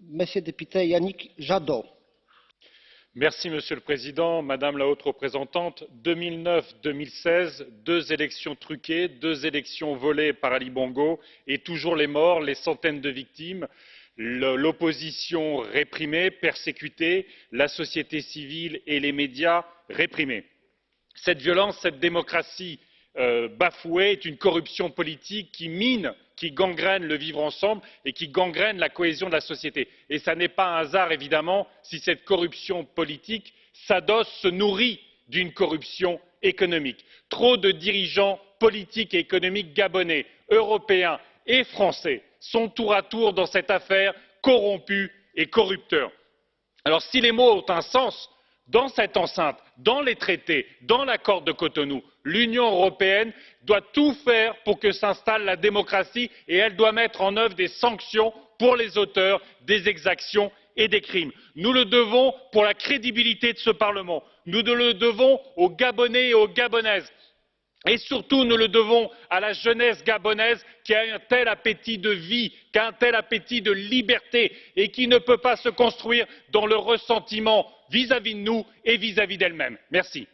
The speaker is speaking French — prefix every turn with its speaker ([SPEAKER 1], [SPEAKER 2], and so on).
[SPEAKER 1] Monsieur le
[SPEAKER 2] Président, Madame la Haute Représentante. 2009-2016, deux élections truquées, deux élections volées par Ali Bongo et toujours les morts, les centaines de victimes, l'opposition réprimée, persécutée, la société civile et les médias réprimés. Cette violence, cette démocratie euh, bafouée est une corruption politique qui mine qui gangrène le vivre ensemble et qui gangrène la cohésion de la société. et ce n'est pas un hasard évidemment si cette corruption politique s'adosse se nourrit d'une corruption économique. trop de dirigeants politiques et économiques gabonais européens et français sont tour à tour dans cette affaire corrompus et corrupteurs. alors si les mots ont un sens dans cette enceinte dans les traités dans l'accord de cotonou l'union européenne doit tout faire pour que s'installe la démocratie et elle doit mettre en œuvre des sanctions pour les auteurs des exactions et des crimes. nous le devons pour la crédibilité de ce parlement nous le devons aux gabonais et aux gabonaises et surtout nous le devons à la jeunesse gabonaise qui a un tel appétit de vie qui a un tel appétit de liberté et qui ne peut pas se construire dans le ressentiment vis à vis de nous et vis à vis d'elle même. merci.